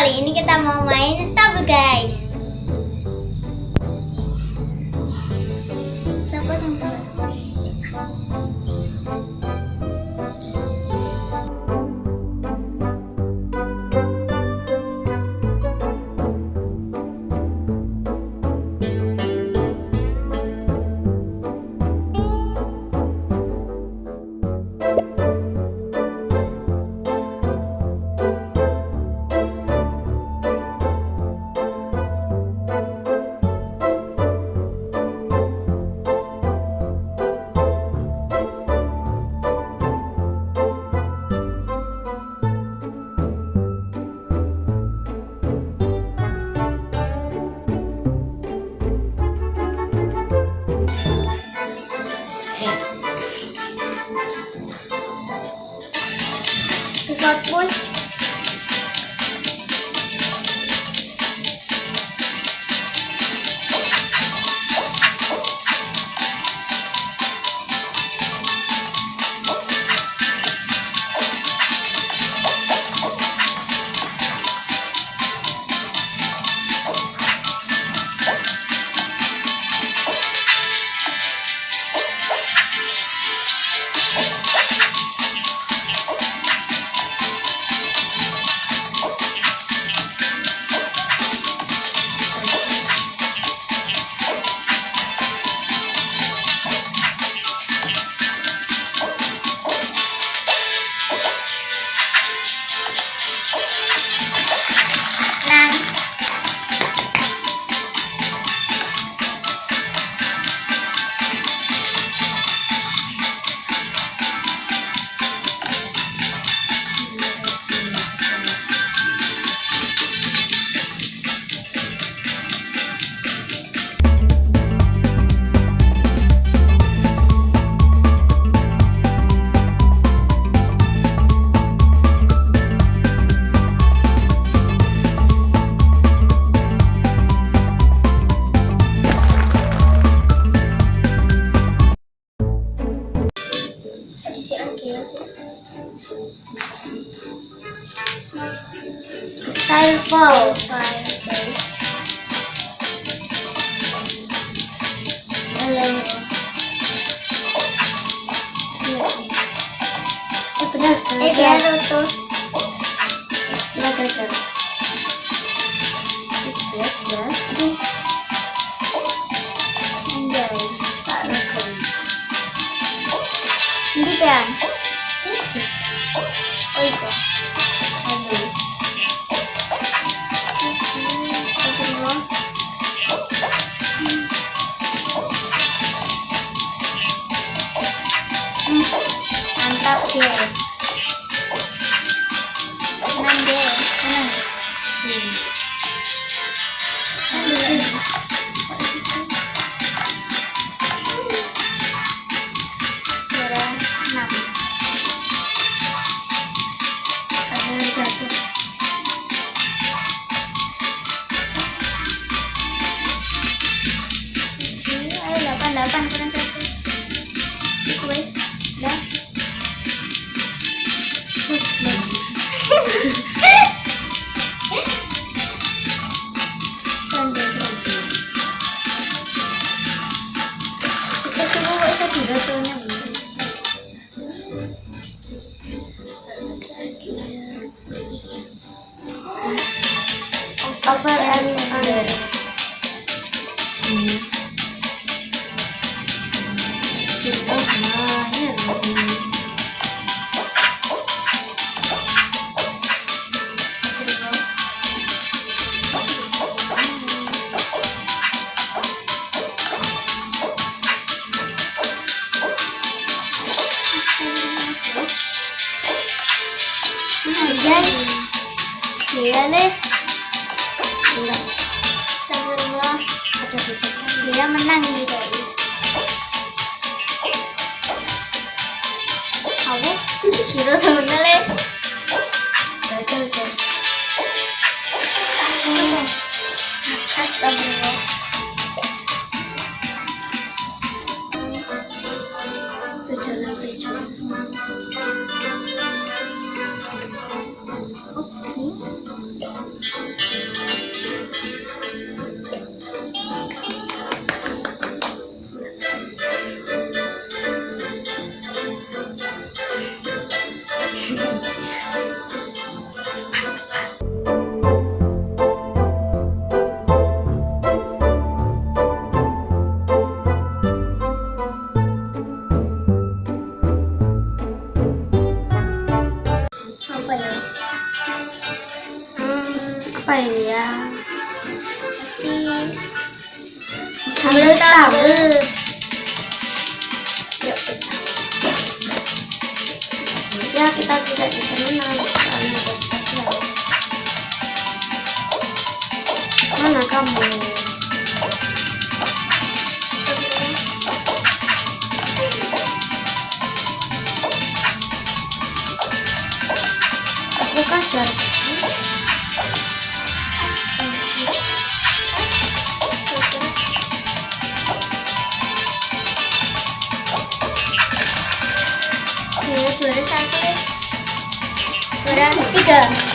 kali ini kita mau main si Angel. Tayo po. Alam Hmm. Mantap dia. upper and Leh. Gila. Astagfirullah. Dia menang tadi. Aku kira tuh. Astagfirullah. 정답은 done.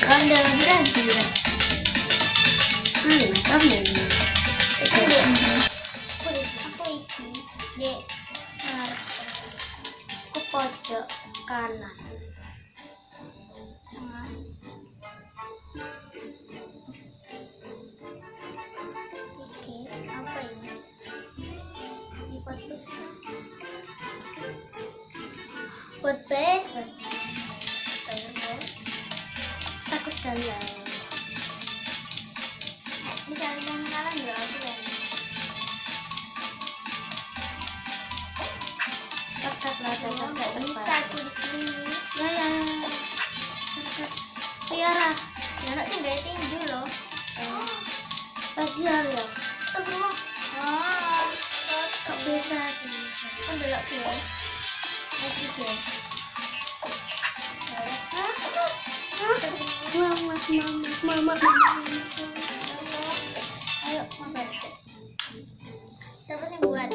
Grande, grande. Hum. Berarti ya. mana kamu Kan dek ini. Aku di aku iki dek ngarep ke kanan tengah. Apa ini? Takut bisa di sini. ya ya ya. Tiara Ya nak sih gak tinju loh. pas biar ya Astagfirullah. Oh, kok bisa sih kan delok ya. Lagi ya. mama mama mama mama Ayo, mabar. Siapa sih buat?